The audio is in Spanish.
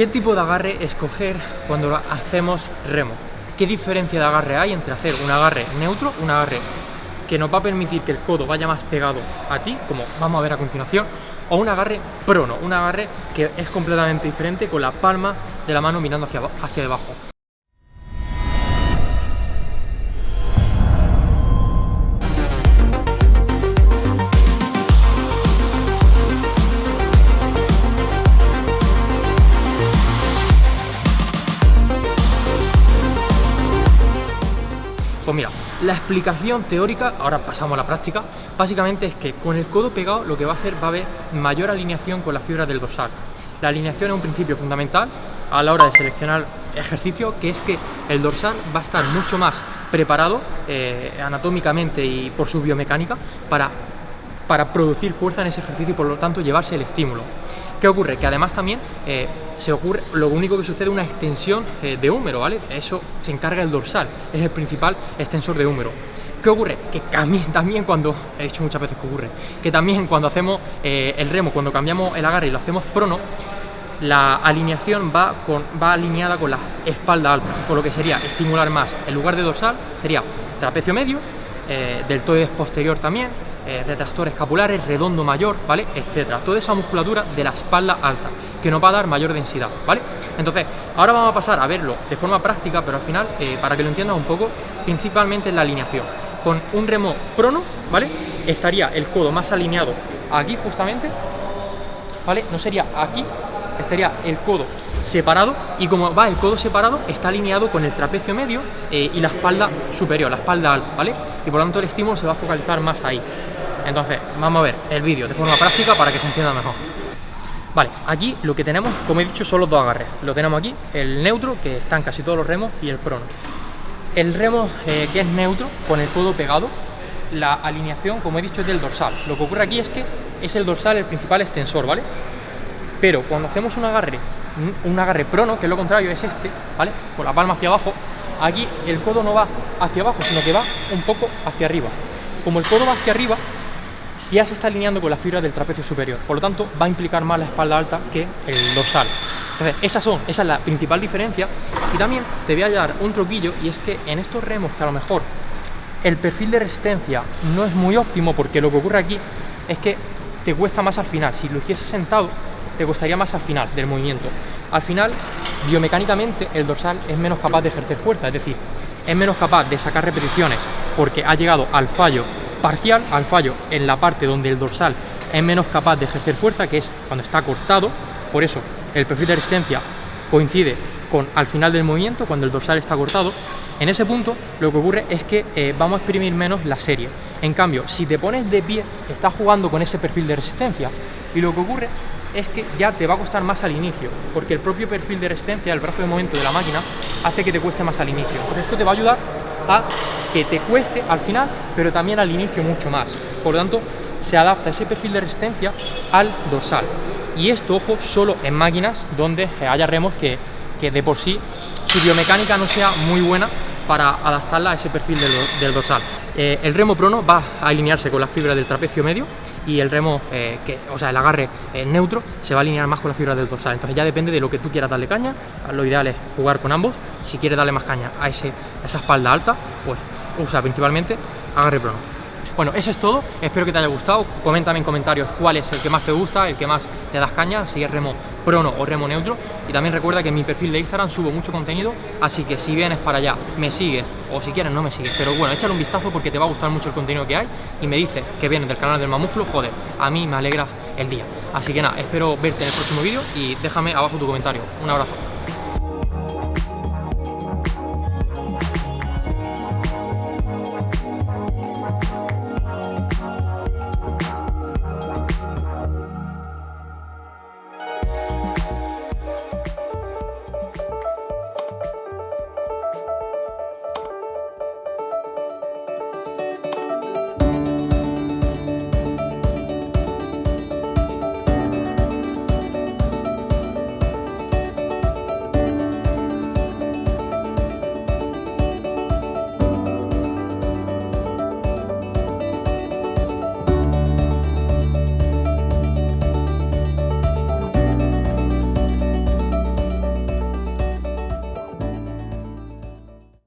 ¿Qué tipo de agarre escoger cuando hacemos remo? ¿Qué diferencia de agarre hay entre hacer un agarre neutro, un agarre que nos va a permitir que el codo vaya más pegado a ti, como vamos a ver a continuación, o un agarre prono, un agarre que es completamente diferente con la palma de la mano mirando hacia, hacia debajo. Pues mira, la explicación teórica, ahora pasamos a la práctica, básicamente es que con el codo pegado lo que va a hacer va a haber mayor alineación con las fibras del dorsal. La alineación es un principio fundamental a la hora de seleccionar ejercicio, que es que el dorsal va a estar mucho más preparado eh, anatómicamente y por su biomecánica para, para producir fuerza en ese ejercicio y por lo tanto llevarse el estímulo. ¿Qué ocurre? Que además también eh, se ocurre, lo único que sucede es una extensión eh, de húmero, ¿vale? Eso se encarga el dorsal, es el principal extensor de húmero. ¿Qué ocurre? Que también, también cuando, he dicho muchas veces que ocurre, que también cuando hacemos eh, el remo, cuando cambiamos el agarre y lo hacemos prono, la alineación va, con, va alineada con la espalda alta, con lo que sería estimular más, en lugar de dorsal, sería trapecio medio, del toes posterior también, eh, retractores escapulares, redondo mayor, ¿vale? Etcétera. Toda esa musculatura de la espalda alta, que nos va a dar mayor densidad, ¿vale? Entonces, ahora vamos a pasar a verlo de forma práctica, pero al final, eh, para que lo entiendas un poco, principalmente en la alineación. Con un remo prono, ¿vale? Estaría el codo más alineado aquí justamente, ¿vale? No sería aquí, estaría el codo separado y como va el codo separado está alineado con el trapecio medio eh, y la espalda superior, la espalda alta, ¿vale? Y por lo tanto el estímulo se va a focalizar más ahí. Entonces, vamos a ver el vídeo de forma práctica para que se entienda mejor. Vale, aquí lo que tenemos, como he dicho, son los dos agarres. Lo tenemos aquí, el neutro, que está en casi todos los remos, y el prono. El remo eh, que es neutro, con el codo pegado, la alineación, como he dicho, es del dorsal. Lo que ocurre aquí es que es el dorsal el principal extensor, ¿vale? Pero cuando hacemos un agarre, un agarre prono, que es lo contrario, es este, ¿vale? Con la palma hacia abajo, aquí el codo no va hacia abajo, sino que va un poco hacia arriba. Como el codo va hacia arriba, ya se está alineando con la fibra del trapecio superior, por lo tanto va a implicar más la espalda alta que el dorsal. Entonces, esas son, esa es la principal diferencia. Y también te voy a dar un truquillo, y es que en estos remos que a lo mejor el perfil de resistencia no es muy óptimo, porque lo que ocurre aquí es que te cuesta más al final. Si lo hicieses sentado, te costaría más al final del movimiento. Al final, biomecánicamente, el dorsal es menos capaz de ejercer fuerza, es decir, es menos capaz de sacar repeticiones porque ha llegado al fallo parcial al fallo en la parte donde el dorsal es menos capaz de ejercer fuerza, que es cuando está cortado, por eso el perfil de resistencia coincide con al final del movimiento, cuando el dorsal está cortado, en ese punto lo que ocurre es que eh, vamos a exprimir menos la serie. En cambio, si te pones de pie, estás jugando con ese perfil de resistencia y lo que ocurre es que ya te va a costar más al inicio, porque el propio perfil de resistencia, el brazo de movimiento de la máquina, hace que te cueste más al inicio. Entonces esto te va a ayudar a que te cueste al final, pero también al inicio mucho más. Por lo tanto, se adapta ese perfil de resistencia al dorsal. Y esto, ojo, solo en máquinas donde haya remos que, que de por sí su biomecánica no sea muy buena para adaptarla a ese perfil del, dorsal. Eh, el remo prono va a alinearse con la fibra del trapecio medio y el remo, eh, que, o sea, el agarre eh, neutro, se va a alinear más con la fibra del dorsal. Entonces ya depende de lo que tú quieras darle caña, lo ideal es jugar con ambos. Si quieres darle más caña a, esa espalda alta, pues usa principalmente agarre prono. Bueno, eso es todo, espero que te haya gustado, coméntame en comentarios cuál es el que más te gusta, el que más le das caña, si es remo prono o remo neutro y también recuerda que en mi perfil de Instagram subo mucho contenido, así que si vienes para allá, me sigues o si quieres no me sigues, pero bueno, échale un vistazo porque te va a gustar mucho el contenido que hay y me dices que vienes del canal del Mamúsculo, joder, a mí me alegra el día. Así que nada, espero verte en el próximo vídeo y déjame abajo tu comentario. Un abrazo.